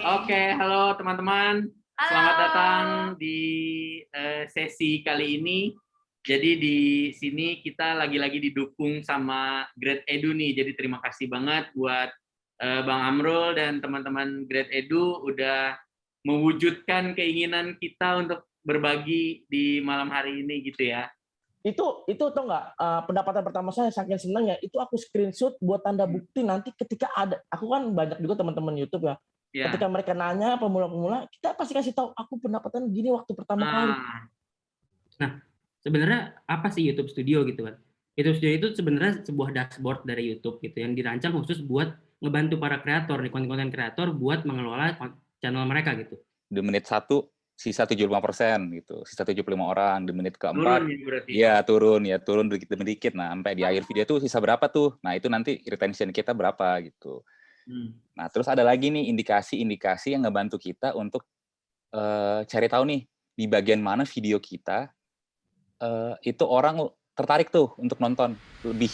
Oke, halo teman-teman. Selamat datang di uh, sesi kali ini. Jadi di sini kita lagi-lagi didukung sama Grade Edu nih. Jadi terima kasih banget buat uh, Bang Amrul dan teman-teman Grade Edu udah mewujudkan keinginan kita untuk berbagi di malam hari ini gitu ya itu itu tau nggak uh, pendapatan pertama saya saking senangnya itu aku screenshot buat tanda bukti nanti ketika ada aku kan banyak juga teman-teman YouTube ya yeah. ketika mereka nanya pemula-pemula kita pasti kasih tahu aku pendapatan gini waktu pertama nah. kali nah sebenarnya apa sih YouTube Studio gitu kan YouTube Studio itu sebenarnya sebuah dashboard dari YouTube gitu yang dirancang khusus buat ngebantu para kreator nih konten-konten kreator buat mengelola channel mereka gitu di menit satu sisa 75 persen gitu, sisa 75 orang di menit keempat, iya turun ya turun dikit demi dikit. Nah sampai di akhir video tuh sisa berapa tuh? Nah itu nanti retention kita berapa gitu. Hmm. Nah terus ada lagi nih indikasi-indikasi yang ngebantu kita untuk uh, cari tahu nih di bagian mana video kita uh, itu orang tertarik tuh untuk nonton lebih